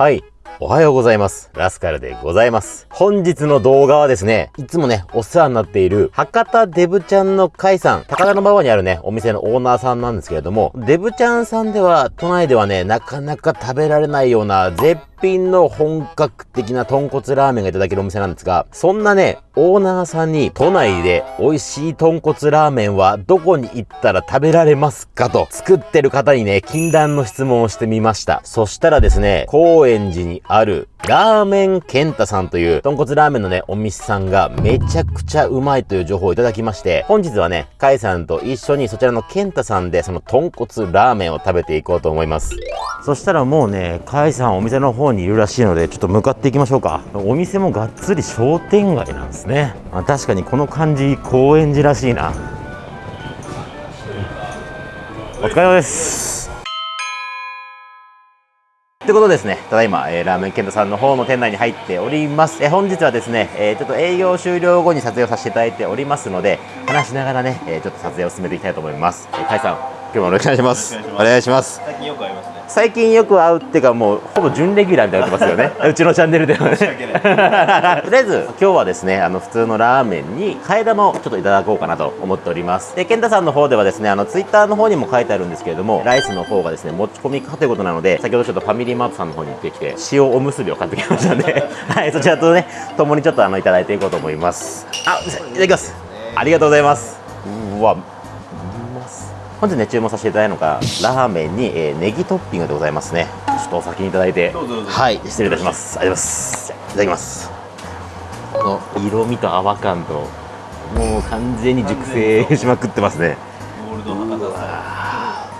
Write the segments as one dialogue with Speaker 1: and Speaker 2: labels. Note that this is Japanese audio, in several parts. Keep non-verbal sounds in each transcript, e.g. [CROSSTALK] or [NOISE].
Speaker 1: はい。おはようございます。ラスカルでございます。本日の動画はですね、いつもね、お世話になっている、博多デブちゃんの会さん、高田馬場にあるね、お店のオーナーさんなんですけれども、デブちゃんさんでは、都内ではね、なかなか食べられないような、絶品の本格的な豚骨ラーメンがいただけるお店なんですが、そんなね、オーナーさんに、都内で美味しい豚骨ラーメンはどこに行ったら食べられますかと、作ってる方にね、禁断の質問をしてみました。そしたらですね、高円寺にある、ラーメンケンタさんという豚骨ラーメンのね、お店さんがめちゃくちゃうまいという情報をいただきまして、本日はね、カイさんと一緒にそちらのケンタさんでその豚骨ラーメンを食べていこうと思います。そしたらもうね、カイさんお店の方にいるらしいので、ちょっと向かっていきましょうか。お店もがっつり商店街なんですね。あ確かにこの感じ、高円寺らしいな。お疲れ様です。ということでですね、ただいま、えーラーメンケンタさんの方の店内に入っております。えー本日はですね、えーちょっと営業終了後に撮影をさせていただいておりますので、話しながらね、えーちょっと撮影を進めていきたいと思います。えー、カイさん、今日もよろしくお願いします。お願いします。
Speaker 2: 最近よく。
Speaker 1: 最近よく会うっていうかもうほぼ準レギュラーみたいになってますよね。[LAUGHS] うちのチャンネルではね。とり
Speaker 2: 訳ない。
Speaker 1: あえず今日はですねあの普通のラーメンに替え玉をちょっといただこうかなと思っております。で健太さんの方ではですねあのツイッターの方にも書いてあるんですけれどもライスの方がですね持ち込みかということなので先ほどちょっとファミリーマートさんの方に行ってきて塩おむすびを買ってきましたんで。[LAUGHS] はいそちらとね共にちょっとあのいただいていこうと思います。あいただきます。ありがとうございます。うわ本日ね注文させていただいたのがラーメンに、えーネギトッピングでございますね。ちょっとお先にいただいてはい失礼いたします。ありがとうございます。いただきます。この色味と泡感ともう完全に熟成しまくってますね。
Speaker 2: ゴールド博多さ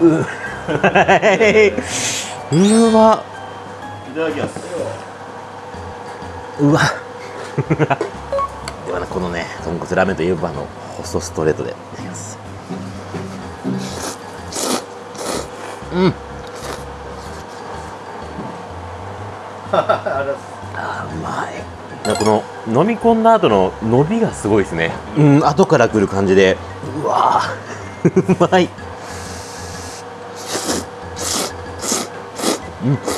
Speaker 1: ううわ。
Speaker 2: ん。いただきます。
Speaker 1: うわ [LAUGHS] ではなこのね豚骨ラーメンといえばあの細ストレートで。いただきますうん。[LAUGHS] あーうまい。この飲み込んだ後の伸びがすごいですね。うん後から来る感じで。うわー。[LAUGHS] うまい。
Speaker 2: こ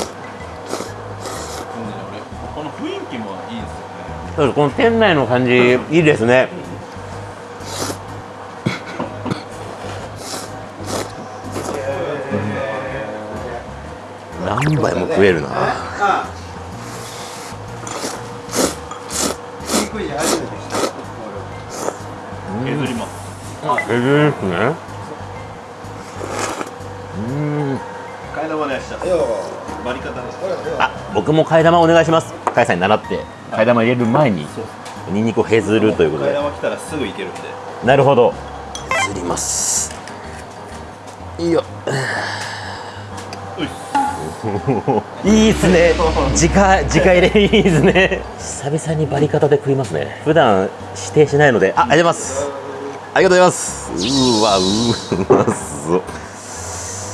Speaker 1: そうです。この店内の感じいいですね。何杯も食えるな。
Speaker 2: 削ります。
Speaker 1: すね
Speaker 2: 替え玉でした。バリ方です。
Speaker 1: あ僕も替え玉お願いします。甲斐さんに習って替え玉入れる前にニンニクを削るということ
Speaker 2: 替え
Speaker 1: で
Speaker 2: 玉来たらすぐいけるんで。
Speaker 1: なるほど。削ります。いいよ。
Speaker 2: ういっ [LAUGHS]
Speaker 1: いいっすね。直直入れ。いいですね。久々にバリ方で食いますね。普段指定しないので。あありがとうございます。ありがとうございます。うーわうまそう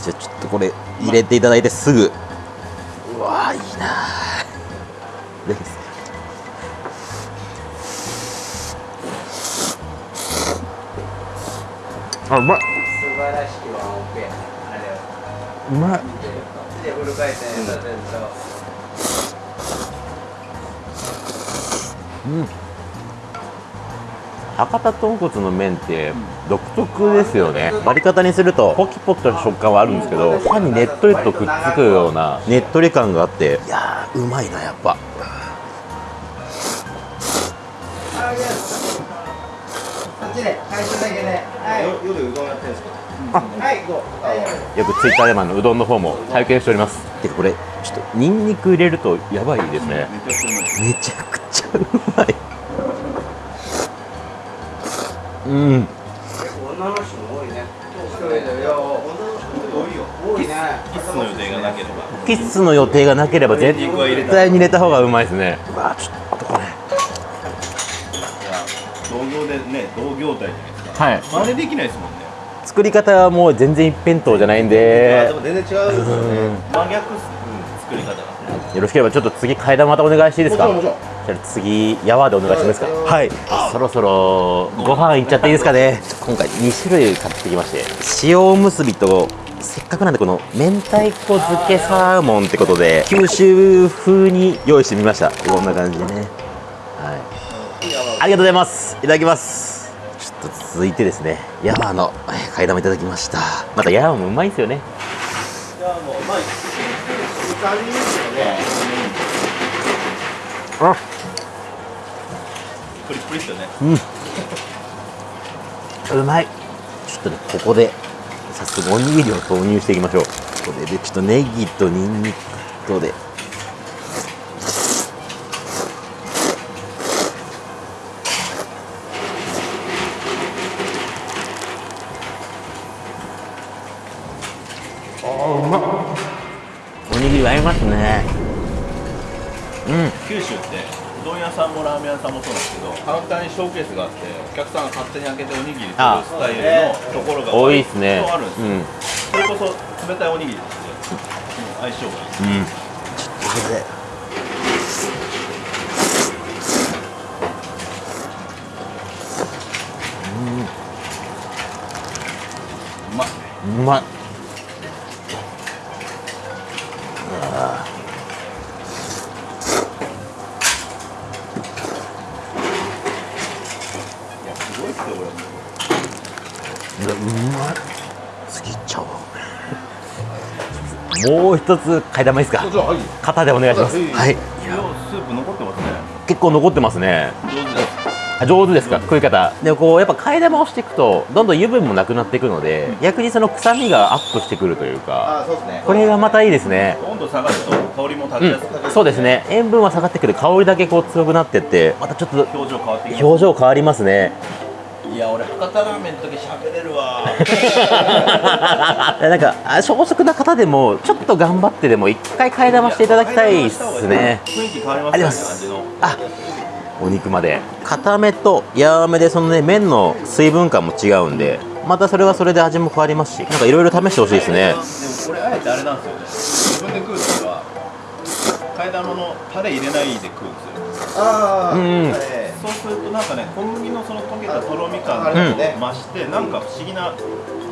Speaker 1: じゃあちょっとこれ入れていただいてすぐ。うわいいないただきますあうまい。
Speaker 3: 素晴らしきワンオペあれを
Speaker 1: うまい。
Speaker 3: でフル回転させると、
Speaker 1: 博多豚骨の麺って独特ですよね。割り方にするとポキポキと食感はあるんですけど歯にねっとりとくっつくようなねっとり感があっていやーうまいなやっぱ
Speaker 3: っちで回収だけではい。
Speaker 2: よ夜うどんやってるんですか？
Speaker 3: はい
Speaker 1: よくツイッターでもあのうどんの方も拝見しております。てかこれちょっとニンニク入れるとやばいですね。
Speaker 2: めっちゃ
Speaker 1: くちゃうまい。うん。
Speaker 3: 結構女の人も多いね。一人でよ。
Speaker 2: 多いよ。
Speaker 3: 多いね。
Speaker 2: キスの予定がなければ。
Speaker 1: キッスの予定がなければ絶対に入れた方がうまいですね。うわちょっとこれ
Speaker 2: いや同業でね同業態じゃないですか。
Speaker 1: はい。
Speaker 2: 真似できないですもんね。
Speaker 1: 作り方はもう全然一辺倒じゃないん
Speaker 2: あ
Speaker 1: で
Speaker 2: でも全然違うんですよね。真逆っす。うん作り方が。
Speaker 1: よろしければちょっと次替え玉またお願いしていいですか？
Speaker 2: もちろんもちろん。
Speaker 1: じゃあ次やわでお願いしてもいいですか。はい。そろそろご飯いっちゃっていいですかね。今回2種類買ってきまして塩おむすびとせっかくなんでこの明太子漬けサーモンってことで九州風に用意してみました。こんな感じでね。はい。ありがとうございます。いただきますと続いてですね。ヤマー替え玉いただきました。またヤマもうまいですよね。
Speaker 2: いやもうまい二人ですよね。
Speaker 1: あ
Speaker 2: プリプリっすよね。
Speaker 1: うまい。ちょっとねここで早速おにぎりを投入していきましょう。これでちょっとネギとニンニクとであーうまっ。おにぎり合いますね。うん。
Speaker 2: 九州ってうどん屋さんもラーメン屋さんもそうなんですけどカウンターにショーケースがあってお客さんが勝手に開けておにぎり作るスタイルのところが
Speaker 1: 多いですね。
Speaker 2: あるんですよ、
Speaker 1: うん。
Speaker 2: それこそ冷たいおにぎりですね、うん相性がいい。
Speaker 1: うん。ちょっとこれで
Speaker 2: うまいね
Speaker 1: うまい
Speaker 2: いやすごいっすよこれ
Speaker 1: うまい次いっちゃおう。もう一つ替え玉いいですか？肩でお願いします。
Speaker 2: はい。スープ残ってますね。
Speaker 1: 結構残ってますね。
Speaker 2: 上手です
Speaker 1: あ上手ですか？食い方。でもこうやっぱ替え玉をしていくとどんどん油分もなくなっていくので逆にその臭みがアップしてくるというか
Speaker 2: あそうですね。
Speaker 1: これがまたいいですね。
Speaker 2: 温度下がると香りも立ち
Speaker 1: う
Speaker 2: やすくなる、
Speaker 1: んそうですね。塩分は下がってくる。香りだけこう強くなってってまたちょっと
Speaker 2: 表情変わ
Speaker 1: りますね
Speaker 2: いや俺博多ラーメンの時喋れるわ。[LAUGHS]
Speaker 1: なんかあ小食な方でもちょっと頑張ってでも一回替え玉していただきたいですね。
Speaker 2: 雰囲気変わります
Speaker 1: あり
Speaker 2: ね
Speaker 1: ます
Speaker 2: 味の。
Speaker 1: あお肉まで。固めと柔らめでそのね麺の水分感も違うんでまたそれはそれで味も変わりますしなんかいろいろ試してほしいですね。
Speaker 2: でもこれあえてあれなんですよね。自分で食う時は替え玉のタレ入れないで食うんですよ。
Speaker 3: ああ、
Speaker 1: うん
Speaker 2: そうするとなんかね小麦のその溶けたとろみ感が増してなんか不思議な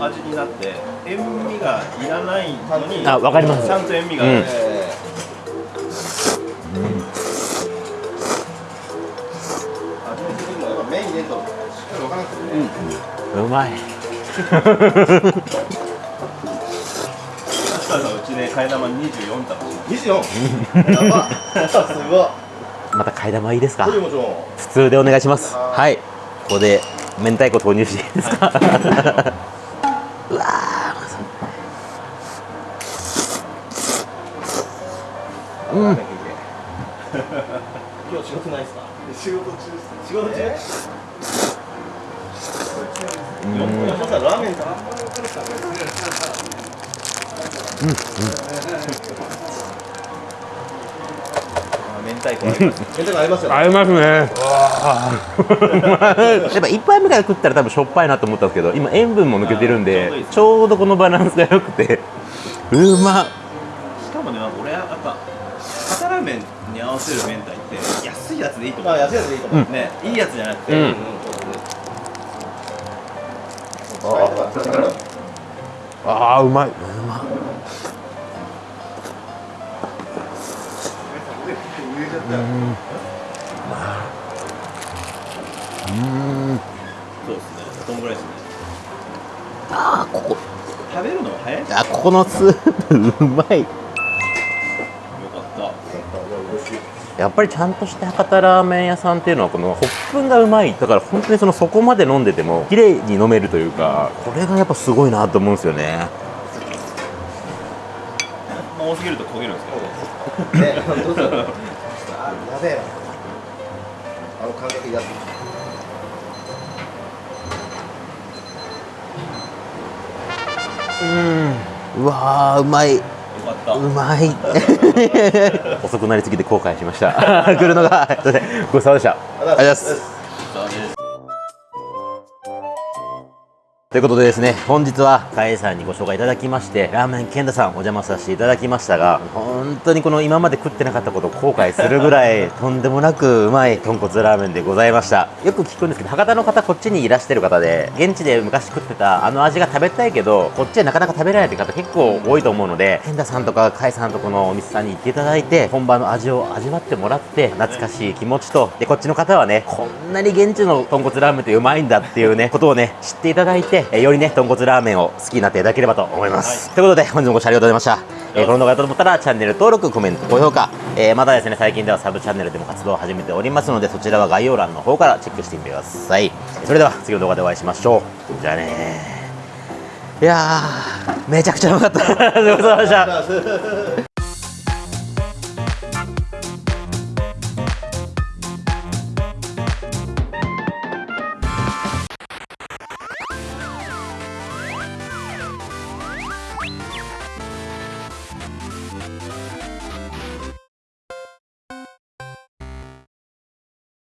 Speaker 2: 味になって塩味がいらないのに
Speaker 1: あわかります。
Speaker 2: ちゃんと塩味がある、
Speaker 1: うん。
Speaker 3: えー、味の付けもやっぱ麺入れるとしっかりわからなくてね、
Speaker 1: うまい。[LAUGHS]
Speaker 2: 確かにうちで替え玉24玉。し
Speaker 3: 24やば。[LAUGHS] すごい
Speaker 1: また替え玉いいですか？普通でお願いします。はい。ここで明太子投入していいですか？[LAUGHS] うわーうん。[LAUGHS]
Speaker 3: 今日仕事ないですか？
Speaker 2: 仕事中仕事中、
Speaker 3: え
Speaker 1: うん
Speaker 3: ー、さんラーメンか
Speaker 2: あ明太子
Speaker 3: 明太子合いますよ。ね
Speaker 1: 合いますね。やっぱ一杯目から食ったら多分しょっぱいなと思ったんですけど今塩分も抜けてるん
Speaker 2: あーちょ
Speaker 1: ちょうどこのバランスが良くて。うまっ。
Speaker 2: しかもね俺やっぱ博多ラーメンに合わせる明太って安いやつでいいと思う。
Speaker 3: まあ安いやつでいいと思う、
Speaker 2: ねいいやつじゃなくて、
Speaker 1: うん。あーうまいうまうん。
Speaker 2: そうですね。こんぐらいですね。
Speaker 1: あーここ。
Speaker 2: 食べるのが早いよか
Speaker 1: あここのスープうまい。
Speaker 2: った
Speaker 1: やっぱりちゃんとした博多ラーメン屋さんっていうのはこのホップがうまい。だから本当にそのそこまで飲んでても綺麗に飲めるというかこれがやっぱすごいなと思うんですよね。
Speaker 2: まあ多すぎると焦げるんですけど
Speaker 3: やべえなあの感覚やつ
Speaker 1: うん。うわーうまい。うまい。[LAUGHS] 遅くなりすぎて後悔しました。[LAUGHS] 来るのがごちそうさまでした。ありがとうございま
Speaker 2: す
Speaker 1: ということでですね、本日は、かえさんにご紹介いただきまして、ラーメン健太さんお邪魔させていただきましたが、本当にこの今まで食ってなかったことを後悔するぐらい、[LAUGHS] とんでもなくうまい豚骨ラーメンでございました。よく聞くんですけど、博多の方こっちにいらしてる方で、現地で昔食ってたあの味が食べたいけど、こっちでなかなか食べられないって方結構多いと思うので、健太さんとかかえさんとこのお店さんに行っていただいて、本場の味を味わってもらって、懐かしい気持ちと、で、こっちの方はね、こんなに現地の豚骨ラーメンってうまいんだっていうね、ことをね、知っていただいて、えよりね、豚骨ラーメンを好きになっていただければと思います。ということで、本日もご視聴ありがとうございました。えーこの動画が良かったと思ったら、チャンネル登録、コメント、高評価、えーまたですね、最近ではサブチャンネルでも活動を始めておりますので、そちらは概要欄の方からチェックしてみてください。それでは、次の動画でお会いしましょう。じゃあねー。いやー、めちゃくちゃうまかった。ありがとうございました。